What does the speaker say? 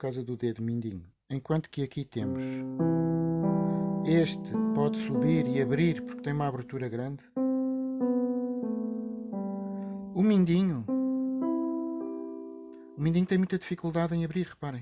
causa do dedo mindinho. Enquanto que aqui temos este pode subir e abrir porque tem uma abertura grande. O mindinho, o mindinho tem muita dificuldade em abrir, reparem.